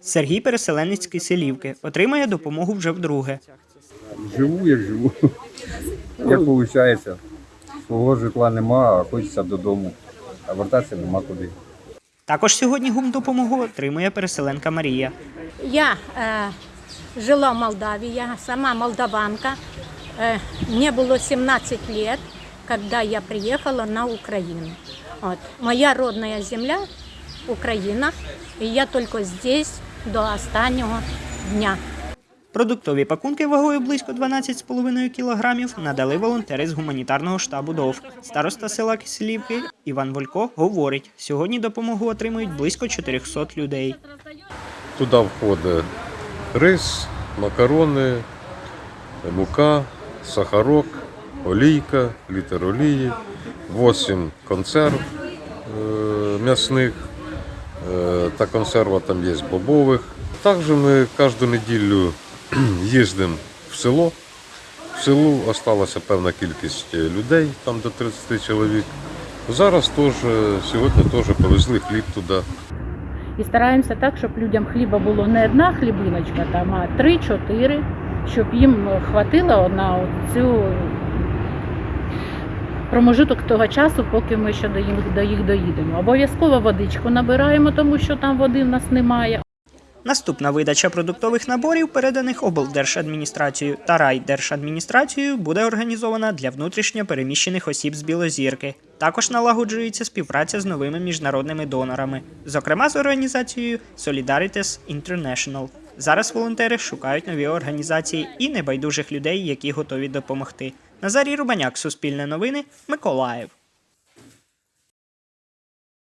Сергій переселенець з Киселівки отримує допомогу вже вдруге. Живу, як живу. Як виходить, свого житла нема, а хочеться додому. А вертатися нема куди. Також сьогодні гум допомогу отримує переселенка Марія. Я э, жила в Молдавии, я сама молдаванка. Э, мне было 17 лет, когда я приехала на Украину. Вот. Моя родная земля – Украина, и я только здесь до останнього дня. Продуктові пакунки вагою близько 12,5 кілограмів надали волонтери з гуманітарного штабу ДОВ. Староста села Киселівки Іван Волько говорить, сьогодні допомогу отримують близько 400 людей. Туди входить рис, макарони, мука, сахарок, олійка, літр олії, 8 консерв е, м'ясних та консерва там є бобових. Також ми кожну неділю їздимо в село. В селу залишилася певна кількість людей, там до 30 чоловік. Зараз теж, сьогодні теж повезли хліб туди. І стараємося так, щоб людям хліба було не одна хлібиночка, там, а три-чотири, щоб їм хватило на цю промежуток того часу, поки ми ще до їх, до їх доїдемо. Обов'язково водичку набираємо, тому що там води в нас немає. Наступна видача продуктових наборів, переданих облдержадміністрацією та райдержадміністрацією, буде організована для внутрішньо переміщених осіб з Білозірки. Також налагоджується співпраця з новими міжнародними донорами, зокрема з організацією Solidaritas International. Зараз волонтери шукають нові організації і небайдужих людей, які готові допомогти. Назарій Рубаняк, Суспільне новини, Миколаїв.